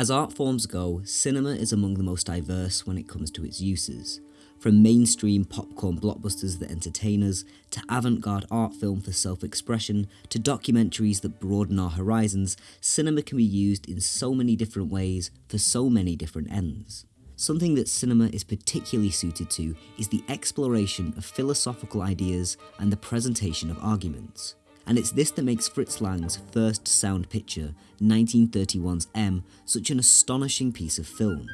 As art forms go, cinema is among the most diverse when it comes to its uses. From mainstream popcorn blockbusters that entertain us, to avant garde art film for self expression, to documentaries that broaden our horizons, cinema can be used in so many different ways for so many different ends. Something that cinema is particularly suited to is the exploration of philosophical ideas and the presentation of arguments. And it's this that makes Fritz Lang's first sound picture, 1931's M, such an astonishing piece of film.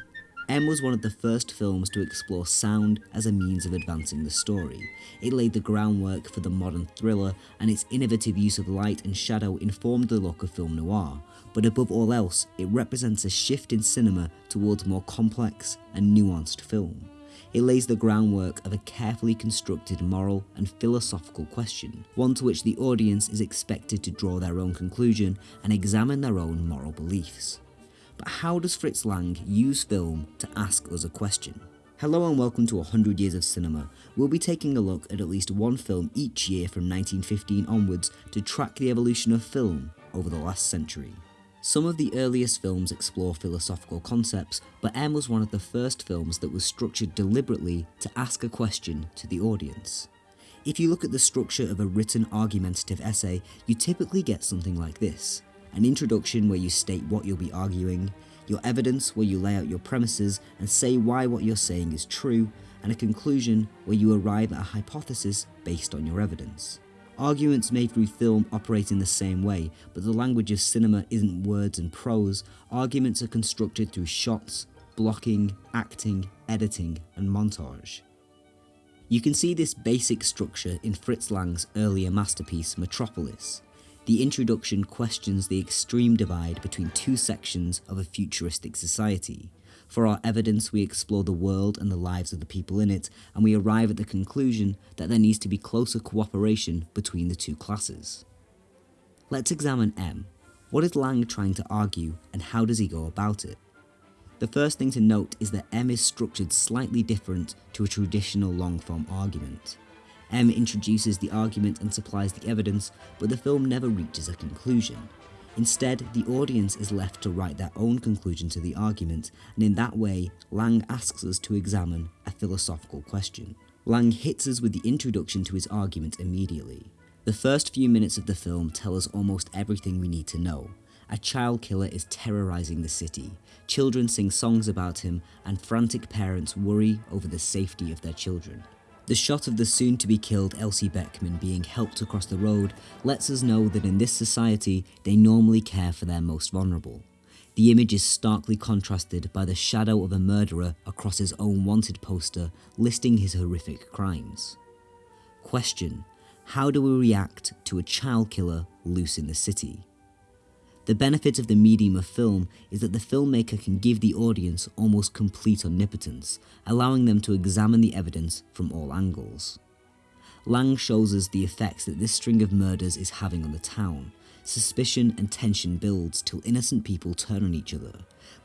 M was one of the first films to explore sound as a means of advancing the story. It laid the groundwork for the modern thriller, and its innovative use of light and shadow informed the look of film noir, but above all else, it represents a shift in cinema towards more complex and nuanced film. It lays the groundwork of a carefully constructed moral and philosophical question, one to which the audience is expected to draw their own conclusion and examine their own moral beliefs. But how does Fritz Lang use film to ask us a question? Hello and welcome to 100 Years of Cinema. We'll be taking a look at at least one film each year from 1915 onwards to track the evolution of film over the last century. Some of the earliest films explore philosophical concepts, but M was one of the first films that was structured deliberately to ask a question to the audience. If you look at the structure of a written argumentative essay, you typically get something like this an introduction where you state what you'll be arguing, your evidence where you lay out your premises and say why what you're saying is true, and a conclusion where you arrive at a hypothesis based on your evidence. Arguments made through film operate in the same way, but the language of cinema isn't words and prose, arguments are constructed through shots, blocking, acting, editing, and montage. You can see this basic structure in Fritz Lang's earlier masterpiece, Metropolis. The introduction questions the extreme divide between two sections of a futuristic society. For our evidence, we explore the world and the lives of the people in it, and we arrive at the conclusion that there needs to be closer cooperation between the two classes. Let's examine M. What is Lang trying to argue, and how does he go about it? The first thing to note is that M is structured slightly different to a traditional long form argument. M introduces the argument and supplies the evidence, but the film never reaches a conclusion. Instead, the audience is left to write their own conclusion to the argument, and in that way, Lang asks us to examine a philosophical question. Lang hits us with the introduction to his argument immediately. The first few minutes of the film tell us almost everything we need to know. A child killer is terrorizing the city. Children sing songs about him, and frantic parents worry over the safety of their children. The shot of the soon to be killed Elsie Beckmann being helped across the road lets us know that in this society they normally care for their most vulnerable. The image is starkly contrasted by the shadow of a murderer across his own wanted poster listing his horrific crimes. Question How do we react to a child killer loose in the city? The benefit of the medium of film is that the filmmaker can give the audience almost complete omnipotence, allowing them to examine the evidence from all angles. Lang shows us the effects that this string of murders is having on the town. Suspicion and tension builds till innocent people turn on each other.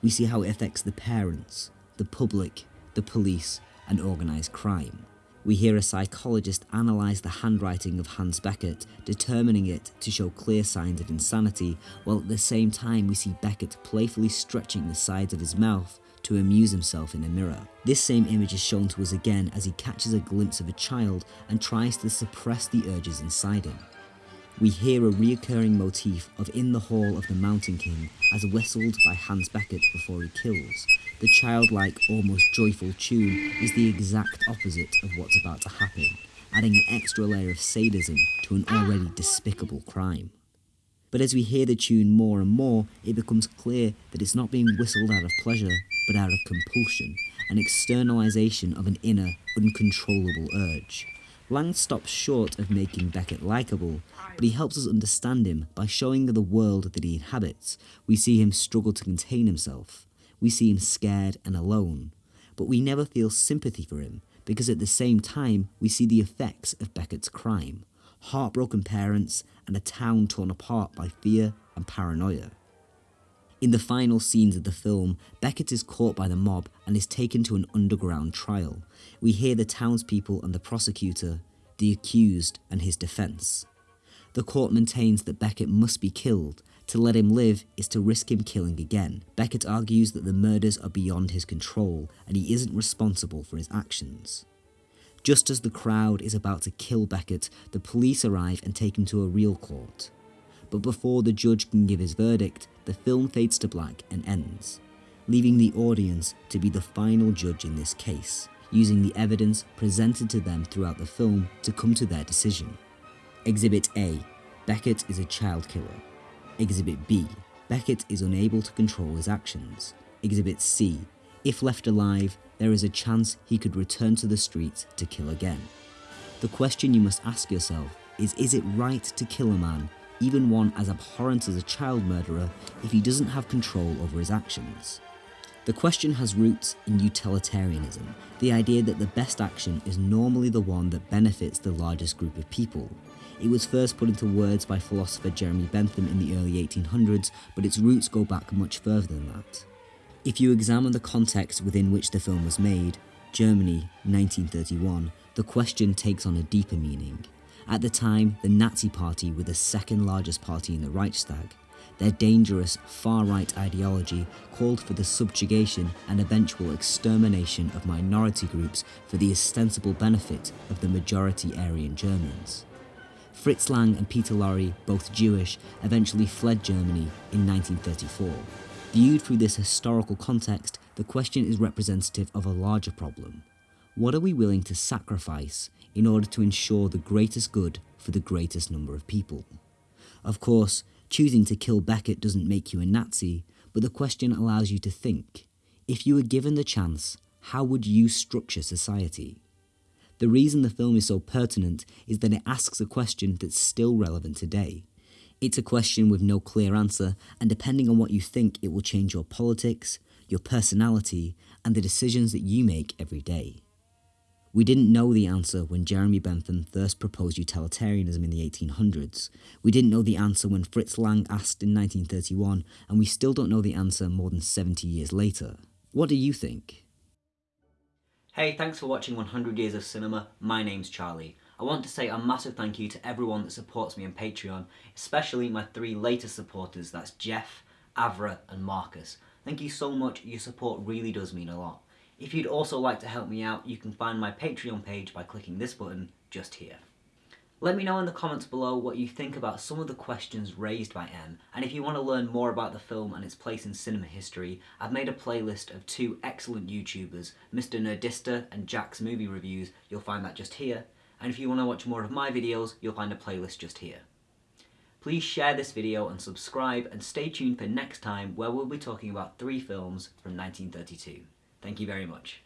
We see how it affects the parents, the public, the police, and organised crime. We hear a psychologist analyse the handwriting of Hans Beckert, determining it to show clear signs of insanity, while at the same time we see Beckert playfully stretching the sides of his mouth to amuse himself in a mirror. This same image is shown to us again as he catches a glimpse of a child and tries to suppress the urges inside him. We hear a reoccurring motif of In the Hall of the Mountain King as whistled by Hans Beckert before he kills, the childlike, almost joyful tune is the exact opposite of what's about to happen, adding an extra layer of sadism to an already despicable crime. But as we hear the tune more and more, it becomes clear that it's not being whistled out of pleasure, but out of compulsion, an externalization of an inner, uncontrollable urge. Lang stops short of making Beckert likable, but he helps us understand him by showing the world that he inhabits. We see him struggle to contain himself, we see him scared and alone, but we never feel sympathy for him because at the same time we see the effects of Beckert's crime heartbroken parents and a town torn apart by fear and paranoia. In the final scenes of the film, Beckert is caught by the mob and is taken to an underground trial. We hear the townspeople and the prosecutor, the accused and his defence. The court maintains that Beckert must be killed, To let him live is to risk him killing again. Beckert argues that the murders are beyond his control and he isn't responsible for his actions. Just as the crowd is about to kill Beckert, the police arrive and take him to a real court. But before the judge can give his verdict, the film fades to black and ends, leaving the audience to be the final judge in this case, using the evidence presented to them throughout the film to come to their decision. Exhibit A Beckert is a child killer. Exhibit B Beckert is unable to control his actions. Exhibit C If left alive, there is a chance he could return to the streets to kill again. The question you must ask yourself is Is it right to kill a man, even one as abhorrent as a child murderer, if he doesn't have control over his actions? The question has roots in utilitarianism, the idea that the best action is normally the one that benefits the largest group of people. It was first put into words by philosopher Jeremy Bentham in the early 1800s, but its roots go back much further than that. If you examine the context within which the film was made, Germany, 1931, the question takes on a deeper meaning. At the time, the Nazi Party were the second largest party in the Reichstag. Their dangerous far-right ideology called for the subjugation and eventual extermination of minority groups for the ostensible benefit of the majority Aryan Germans. Fritz Lang and Peter Lorre, both Jewish, eventually fled Germany in 1934. Viewed through this historical context, the question is representative of a larger problem. What are we willing to sacrifice in order to ensure the greatest good for the greatest number of people? Of course, choosing to kill Beckert doesn't make you a Nazi, but the question allows you to think. If you were given the chance, how would you structure society? The reason the film is so pertinent is that it asks a question that's still relevant today. It's a question with no clear answer, and depending on what you think, it will change your politics, your personality, and the decisions that you make every day. We didn't know the answer when Jeremy Bentham first proposed utilitarianism in the 1800s. We didn't know the answer when Fritz Lang asked in 1931, and we still don't know the answer more than 70 years later. What do you think? Hey, thanks for watching 100 Years of Cinema. My name's Charlie. I want to say a massive thank you to everyone that supports me on Patreon, especially my three latest supporters, that's Jeff, Avra and Marcus. Thank you so much, your support really does mean a lot. If you'd also like to help me out, you can find my Patreon page by clicking this button just here. Let me know in the comments below what you think about some of the questions raised by M, and if you want to learn more about the film and its place in cinema history, I've made a playlist of two excellent YouTubers, Mr Nerdista and Jack's Movie Reviews, you'll find that just here, and if you want to watch more of my videos, you'll find a playlist just here. Please share this video and subscribe and stay tuned for next time where we'll be talking about three films from 1932. Thank you very much.